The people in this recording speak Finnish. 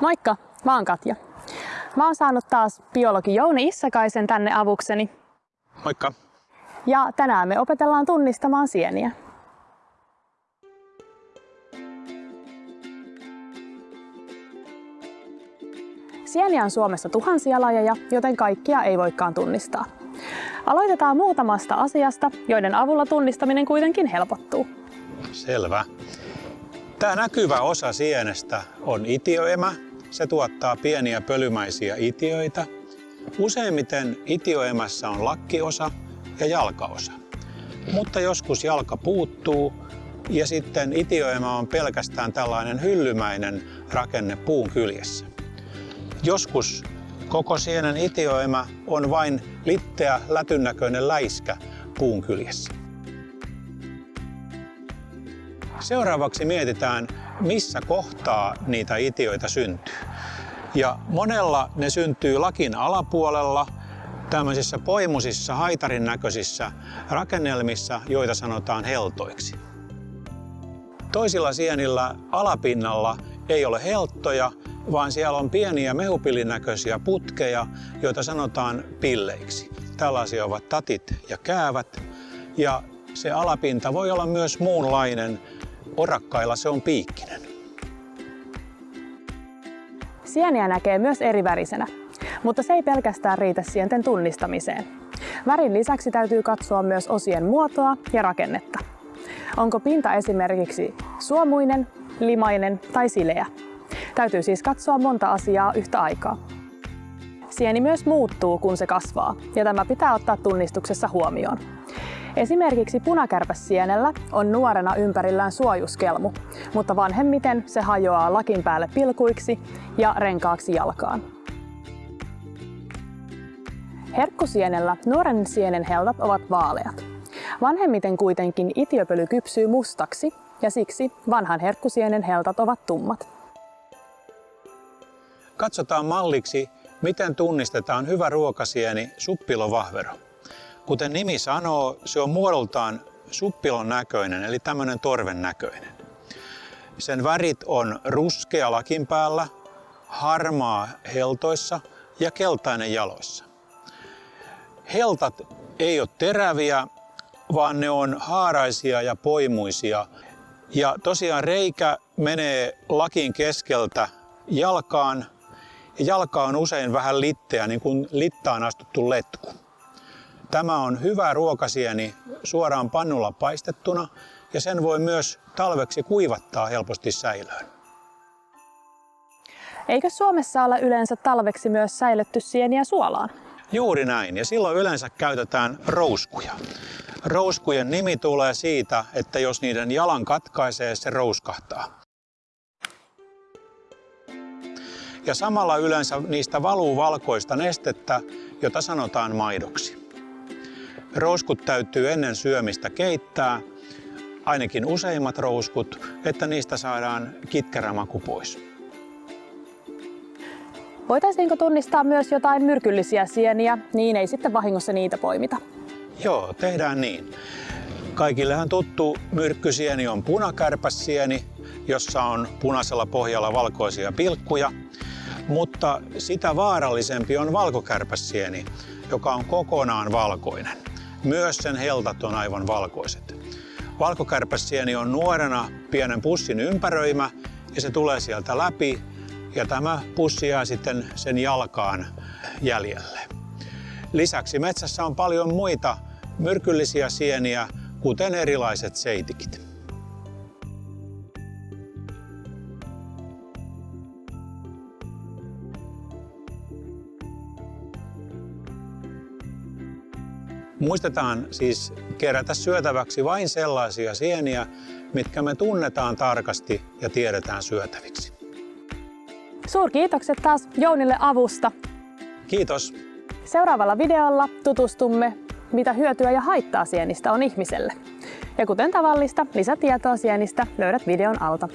Moikka, mä oon Katja. Mä oon saanut taas biologi Jouni Issakaisen tänne avukseni. Moikka. Ja tänään me opetellaan tunnistamaan sieniä. Sieniä on Suomessa tuhansia lajeja, joten kaikkia ei voikaan tunnistaa. Aloitetaan muutamasta asiasta, joiden avulla tunnistaminen kuitenkin helpottuu. Selvä. Tämä näkyvä osa sienestä on itioemä. Se tuottaa pieniä pölymäisiä itioita. Useimmiten itioemässä on lakkiosa ja jalkaosa. Mutta joskus jalka puuttuu ja sitten itioemä on pelkästään tällainen hyllymäinen rakenne puun kyljessä. Joskus koko sienen itioemä on vain litteä lätynnäköinen läiskä puun kyljessä. Seuraavaksi mietitään, missä kohtaa niitä itioita syntyy. Ja monella ne syntyy lakin alapuolella, tämmöisissä poimusissa, haitarin näköisissä rakennelmissa, joita sanotaan heltoiksi. Toisilla sienillä alapinnalla ei ole helttoja, vaan siellä on pieniä mehupillin näköisiä putkeja, joita sanotaan pilleiksi. Tällaisia ovat tatit ja käävät. Ja se alapinta voi olla myös muunlainen. Orakkailla se on piikkinen. Sieniä näkee myös eri värisenä, mutta se ei pelkästään riitä sienten tunnistamiseen. Värin lisäksi täytyy katsoa myös osien muotoa ja rakennetta. Onko pinta esimerkiksi suomuinen, limainen tai sileä? Täytyy siis katsoa monta asiaa yhtä aikaa. Sieni myös muuttuu, kun se kasvaa, ja tämä pitää ottaa tunnistuksessa huomioon. Esimerkiksi punakärpäsienellä on nuorena ympärillään suojuskelmu, mutta vanhemmiten se hajoaa lakin päälle pilkuiksi ja renkaaksi jalkaan. Herkkusienellä nuoren sienen heltat ovat vaaleat. Vanhemmiten kuitenkin itiöpöly kypsyy mustaksi ja siksi vanhan herkkusienen heltat ovat tummat. Katsotaan malliksi, miten tunnistetaan hyvä ruokasieni suppilovahvero. Kuten nimi sanoo, se on muodoltaan suppilon näköinen, eli tämmöinen torven näköinen. Sen värit on ruskea lakin päällä, harmaa heltoissa ja keltainen jaloissa. Heltat ei ole teräviä, vaan ne on haaraisia ja poimuisia. Ja tosiaan reikä menee lakin keskeltä jalkaan ja jalka on usein vähän litteä, niin kuin littaan astuttu letku. Tämä on hyvä ruokasieni suoraan pannulla paistettuna ja sen voi myös talveksi kuivattaa helposti säilöön. Eikö Suomessa ole yleensä talveksi myös säilytty sieniä suolaan? Juuri näin, ja silloin yleensä käytetään rouskuja. Rouskujen nimi tulee siitä, että jos niiden jalan katkaisee, se rouskahtaa. Ja samalla yleensä niistä valuu valkoista nestettä, jota sanotaan maidoksi. Rouskut täytyy ennen syömistä keittää, ainakin useimmat rouskut, että niistä saadaan kitkerä maku pois. Voitaisiinko tunnistaa myös jotain myrkyllisiä sieniä, niin ei sitten vahingossa niitä poimita? Joo, tehdään niin. Kaikillehan tuttu myrkkysieni on punakärpäsieni, jossa on punaisella pohjalla valkoisia pilkkuja. Mutta sitä vaarallisempi on valkokärpäsieni, joka on kokonaan valkoinen. Myös sen heltat on aivan valkoiset. Valkokärpäsieni on nuorena pienen pussin ympäröimä ja se tulee sieltä läpi ja tämä pussi jää sitten sen jalkaan jäljelle. Lisäksi metsässä on paljon muita myrkyllisiä sieniä, kuten erilaiset seitikit. Muistetaan siis kerätä syötäväksi vain sellaisia sieniä, mitkä me tunnetaan tarkasti ja tiedetään syötäviksi. Suurkiitokset taas Jounille avusta. Kiitos. Seuraavalla videolla tutustumme, mitä hyötyä ja haittaa sienistä on ihmiselle. Ja kuten tavallista, lisätietoa sienistä löydät videon alta.